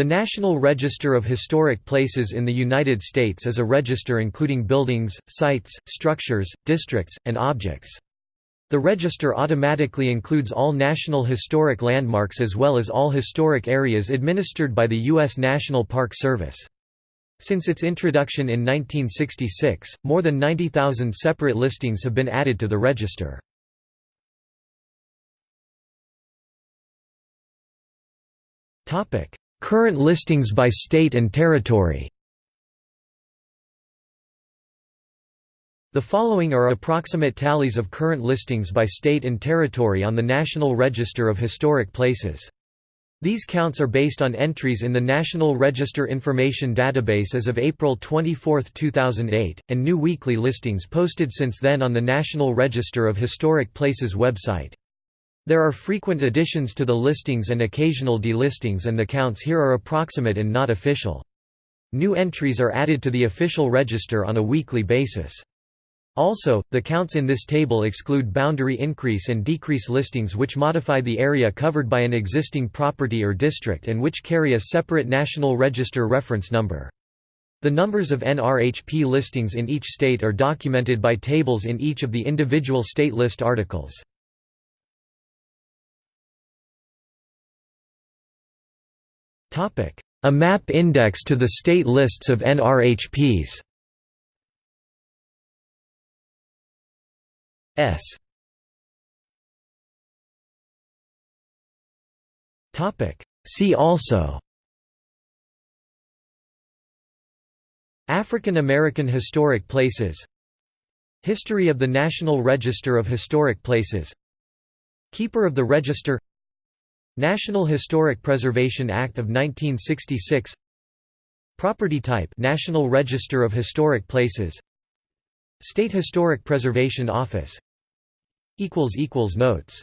The National Register of Historic Places in the United States is a register including buildings, sites, structures, districts, and objects. The register automatically includes all National Historic Landmarks as well as all historic areas administered by the U.S. National Park Service. Since its introduction in 1966, more than 90,000 separate listings have been added to the register. Current listings by state and territory The following are approximate tallies of current listings by state and territory on the National Register of Historic Places. These counts are based on entries in the National Register Information Database as of April 24, 2008, and new weekly listings posted since then on the National Register of Historic Places website. There are frequent additions to the listings and occasional delistings and the counts here are approximate and not official. New entries are added to the official register on a weekly basis. Also, the counts in this table exclude boundary increase and decrease listings which modify the area covered by an existing property or district and which carry a separate National Register reference number. The numbers of NRHP listings in each state are documented by tables in each of the individual state list articles. A map index to the state lists of NRHPs S. See also. African American Historic Places. History of the National Register of Historic Places. Keeper of the Register National Historic Preservation Act of 1966 Property type National Register of Historic Places. State Historic Preservation Office. Notes